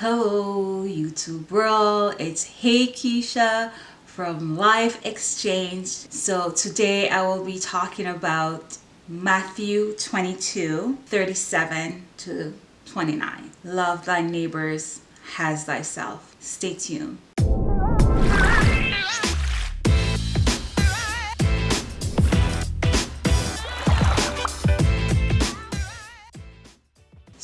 Hello YouTube world, it's Hey Keisha from Life Exchange. So today I will be talking about Matthew 22, 37 to 29. Love thy neighbors as thyself. Stay tuned.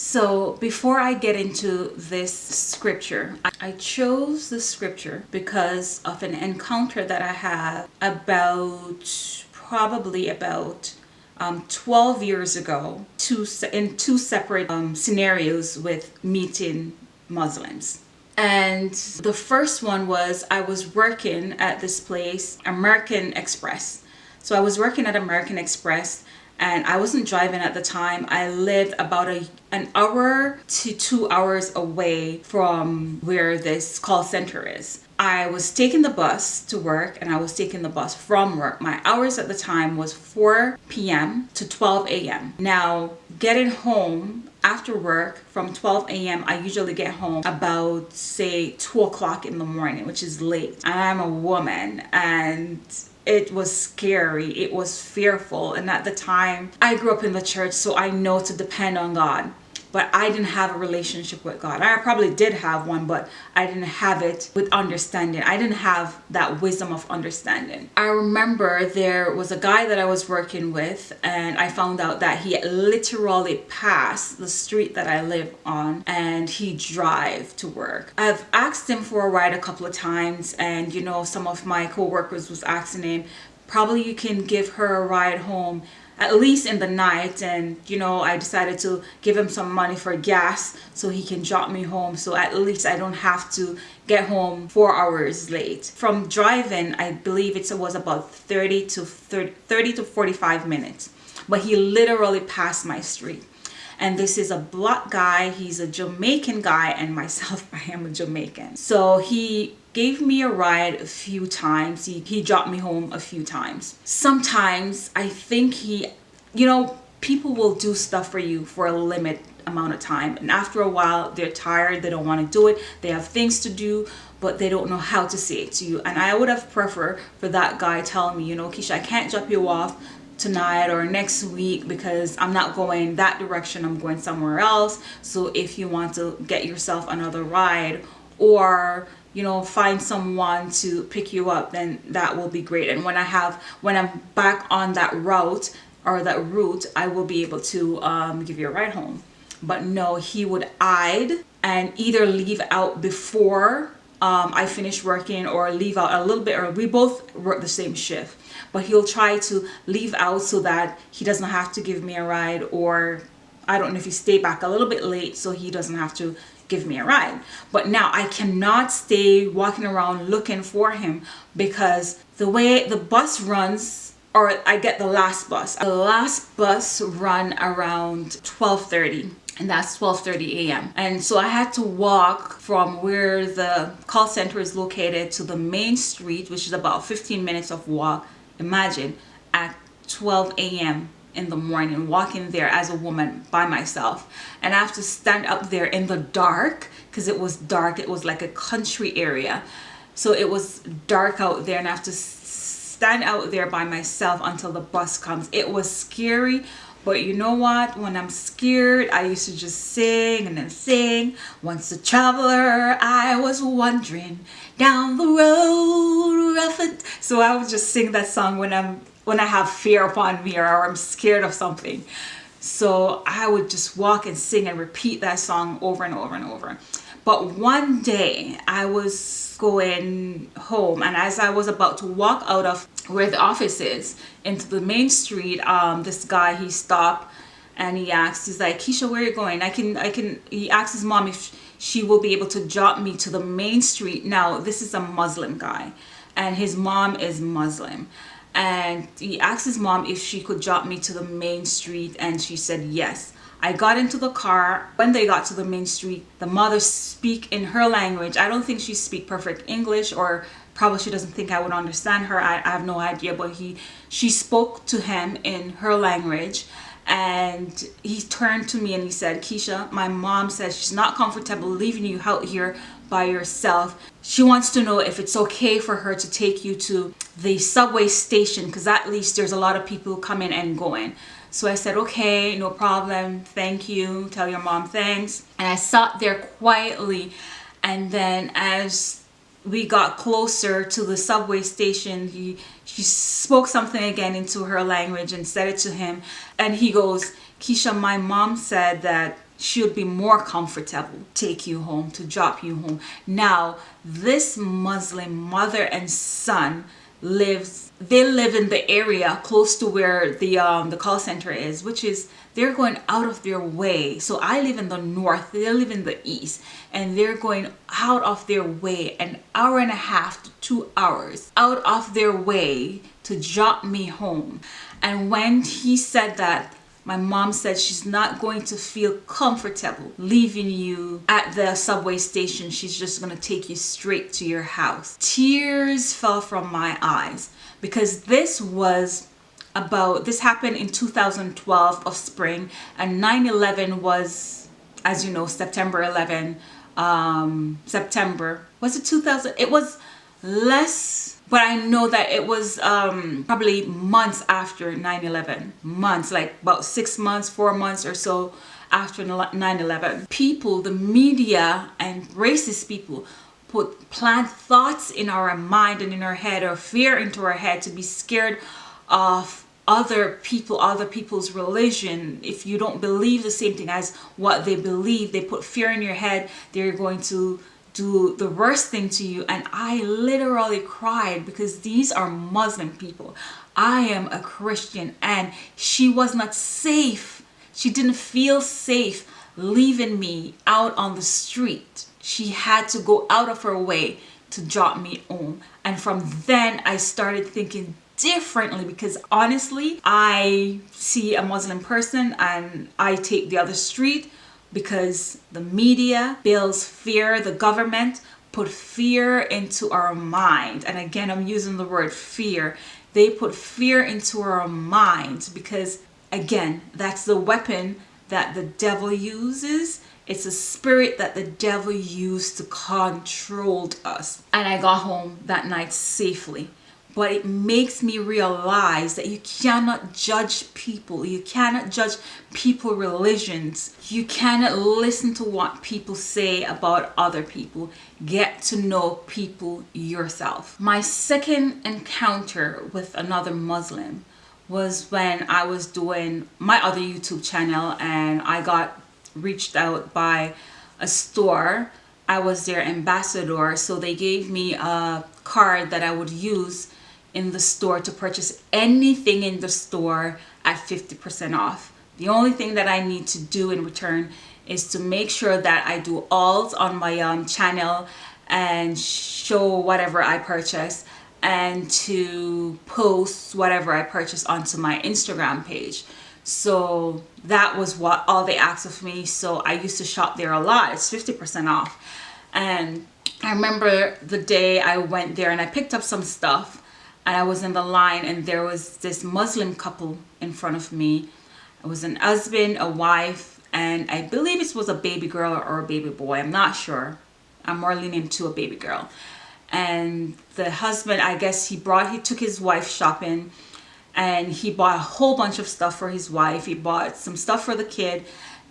So before I get into this scripture, I chose the scripture because of an encounter that I had about probably about um, 12 years ago two, in two separate um, scenarios with meeting Muslims. And the first one was I was working at this place, American Express. So I was working at American Express and I wasn't driving at the time. I lived about a, an hour to two hours away from where this call center is. I was taking the bus to work and I was taking the bus from work. My hours at the time was 4 p.m. to 12 a.m. Now, getting home after work from 12 a.m. I usually get home about say 2 o'clock in the morning, which is late. I'm a woman and it was scary it was fearful and at the time i grew up in the church so i know to depend on god but I didn't have a relationship with God. I probably did have one, but I didn't have it with understanding. I didn't have that wisdom of understanding. I remember there was a guy that I was working with and I found out that he literally passed the street that I live on and he drive to work. I've asked him for a ride a couple of times and you know some of my co-workers was asking him probably you can give her a ride home at least in the night and you know I decided to give him some money for gas so he can drop me home. So at least I don't have to get home four hours late. From driving I believe it was about 30 to 30, 30 to 45 minutes. But he literally passed my street. And this is a black guy. He's a Jamaican guy and myself I am a Jamaican. So he gave me a ride a few times. He, he dropped me home a few times. Sometimes i think he you know people will do stuff for you for a limit amount of time. And after a while they're tired they don't want to do it they have things to do but they don't know how to say it to you. And i would have preferred for that guy telling me you know keisha i can't drop you off tonight or next week because i'm not going that direction i'm going somewhere else. So if you want to get yourself another ride or you know find someone to pick you up then that will be great. And when i have when i'm back on that route or that route i will be able to um, give you a ride home but no he would hide and either leave out before um, I finish working or leave out a little bit or we both work the same shift but he'll try to leave out so that he doesn't have to give me a ride or I don't know if he stay back a little bit late so he doesn't have to give me a ride. But now I cannot stay walking around looking for him because the way the bus runs or I get the last bus. The last bus run around 1230 and that's 12:30 a.m. and so I had to walk from where the call center is located to the main street which is about 15 minutes of walk imagine at 12 a.m in the morning walking there as a woman by myself and I have to stand up there in the dark because it was dark it was like a country area so it was dark out there and I have to stand out there by myself until the bus comes it was scary but you know what when I'm scared I used to just sing and then sing once a traveler I was wandering down the road rough so I would just sing that song when I'm when I have fear upon me or I'm scared of something. So I would just walk and sing and repeat that song over and over and over. But one day I was going home and as I was about to walk out of where the office is into the main street, um, this guy, he stopped and he asked, he's like, Keisha, where are you going? I can, I can, he asked his mom if she will be able to drop me to the main street. Now, this is a Muslim guy and his mom is Muslim and he asked his mom if she could drop me to the main street and she said yes I got into the car when they got to the main street the mother speak in her language I don't think she speak perfect English or probably she doesn't think I would understand her I, I have no idea but he she spoke to him in her language and he turned to me and he said, Keisha, my mom says she's not comfortable leaving you out here by yourself. She wants to know if it's okay for her to take you to the subway station because at least there's a lot of people coming and going. So I said, okay, no problem. Thank you. Tell your mom thanks. And I sat there quietly. And then as we got closer to the subway station, he, she spoke something again into her language and said it to him. And he goes, Keisha, my mom said that she would be more comfortable take you home, to drop you home. Now, this Muslim mother and son lives they live in the area close to where the um the call center is which is they're going out of their way. So i live in the north they live in the east and they're going out of their way an hour and a half to two hours out of their way to drop me home. And when he said that my mom said she's not going to feel comfortable leaving you at the subway station. She's just going to take you straight to your house. Tears fell from my eyes because this was about, this happened in 2012 of spring and 9-11 was, as you know, September 11, um, September. Was it 2000? It was less but I know that it was um, probably months after 9-11 months like about six months four months or so after 9-11 people the media and racist people put plant thoughts in our mind and in our head or fear into our head to be scared of other people other people's religion. If you don't believe the same thing as what they believe they put fear in your head they're going to do the worst thing to you. And I literally cried because these are Muslim people. I am a Christian and she was not safe. She didn't feel safe leaving me out on the street. She had to go out of her way to drop me home. And from then I started thinking differently because honestly I see a Muslim person and I take the other street because the media builds fear, the government put fear into our mind. And again, I'm using the word fear. They put fear into our minds because again, that's the weapon that the devil uses. It's a spirit that the devil used to control us. And I got home that night safely but it makes me realize that you cannot judge people. You cannot judge people religions. You cannot listen to what people say about other people. Get to know people yourself. My second encounter with another muslim was when i was doing my other youtube channel and i got reached out by a store. I was their ambassador so they gave me a card that I would use in the store to purchase anything in the store at 50% off. The only thing that I need to do in return is to make sure that I do alls on my um, channel and show whatever I purchase and to post whatever I purchase onto my Instagram page. So that was what all they asked of me. So I used to shop there a lot. It's 50% off. And I remember the day I went there and I picked up some stuff and I was in the line and there was this Muslim couple in front of me. It was an husband, a wife, and I believe it was a baby girl or a baby boy. I'm not sure. I'm more leaning to a baby girl. And the husband, I guess he brought, he took his wife shopping and he bought a whole bunch of stuff for his wife. He bought some stuff for the kid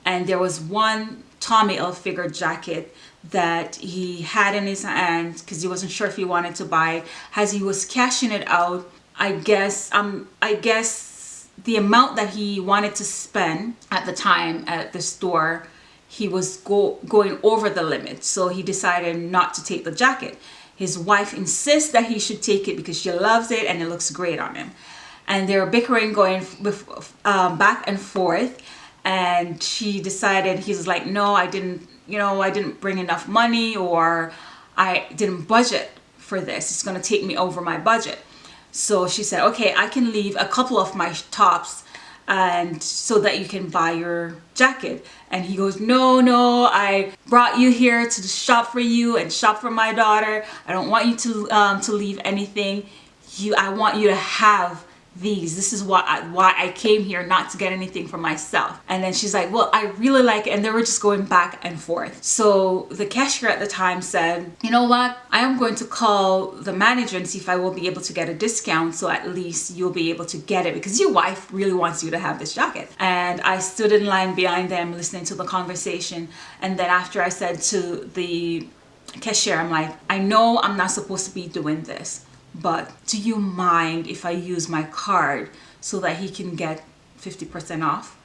and there was one Tommy Hilfiger jacket that he had in his hand because he wasn't sure if he wanted to buy. As he was cashing it out I guess um I guess the amount that he wanted to spend at the time at the store he was go going over the limit. So he decided not to take the jacket. His wife insists that he should take it because she loves it and it looks great on him. And they're bickering going um, back and forth and she decided he's like no I didn't you know, I didn't bring enough money or I didn't budget for this. It's to take me over my budget. So she said, okay, I can leave a couple of my tops and so that you can buy your jacket and he goes no no i brought you here to shop for you and shop for my daughter i don't want you to um, to leave anything you i want you to have these. This is why I, why I came here, not to get anything for myself. And then she's like, well, I really like it. And they were just going back and forth. So the cashier at the time said, you know what? I am going to call the manager and see if I will be able to get a discount. So at least you'll be able to get it because your wife really wants you to have this jacket. And I stood in line behind them listening to the conversation. And then after I said to the cashier, I'm like, I know I'm not supposed to be doing this, but do you mind if I use my card so that he can get 50% off?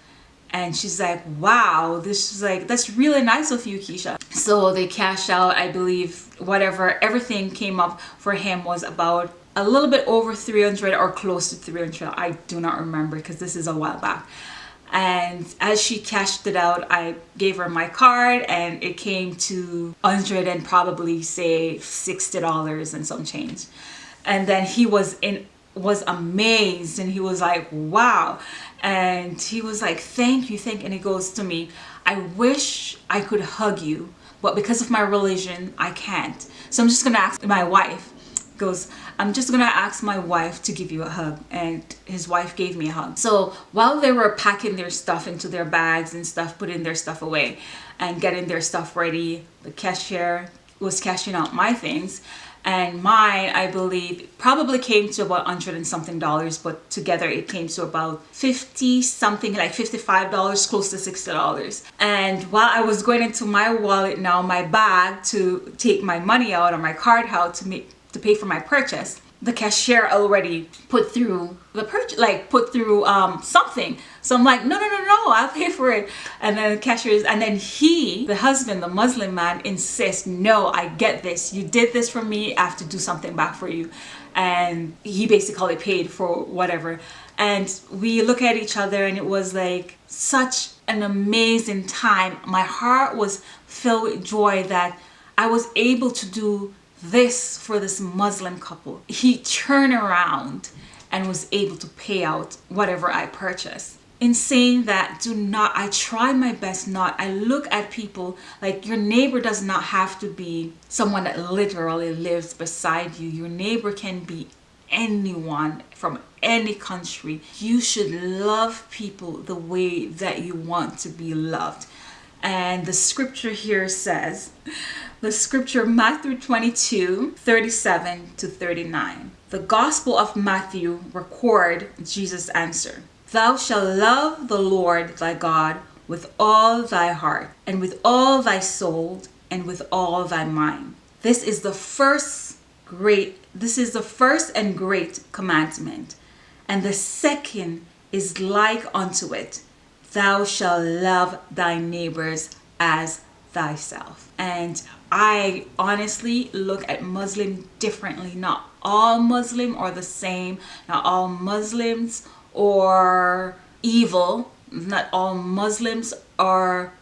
And she's like, wow, this is like, that's really nice of you, Keisha. So they cashed out, I believe, whatever, everything came up for him was about a little bit over 300 or close to 300. I do not remember because this is a while back and as she cashed it out I gave her my card and it came to 100 and probably say $60 and some change and then he was in was amazed and he was like wow. And he was like thank you thank and he goes to me I wish I could hug you but because of my religion I can't. So I'm just gonna ask my wife goes I'm just gonna ask my wife to give you a hug. And his wife gave me a hug. So while they were packing their stuff into their bags and stuff putting their stuff away and getting their stuff ready the cashier was cashing out my things and mine I believe probably came to about 100 and something dollars but together it came to about 50 something like 55 dollars close to 60 dollars. And while I was going into my wallet now my bag to take my money out or my card out to make to pay for my purchase the cashier already put through the purchase like put through um something. So i'm like no no no no i'll pay for it. And then the cashier is and then he the husband the muslim man insists no i get this. You did this for me. I have to do something back for you. And he basically paid for whatever. And we look at each other and it was like such an amazing time. My heart was filled with joy that i was able to do this for this Muslim couple. He turned around and was able to pay out whatever I purchased. In saying that, do not, I try my best not, I look at people like your neighbor does not have to be someone that literally lives beside you. Your neighbor can be anyone from any country. You should love people the way that you want to be loved. And the scripture here says, the scripture Matthew 22, 37 to 39. The Gospel of Matthew record Jesus' answer. Thou shalt love the Lord thy God with all thy heart, and with all thy soul, and with all thy mind. This is the first great, this is the first and great commandment. And the second is like unto it. Thou shalt love thy neighbors as thyself. And I honestly look at Muslim differently. Not all Muslim are the same. Not all Muslims are evil. Not all Muslims are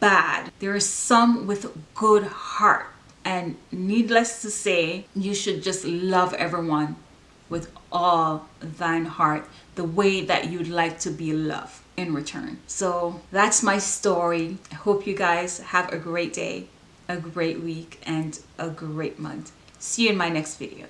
bad. There are some with good heart. And needless to say, you should just love everyone with all thine heart the way that you'd like to be loved in return. So that's my story. I hope you guys have a great day, a great week, and a great month. See you in my next video.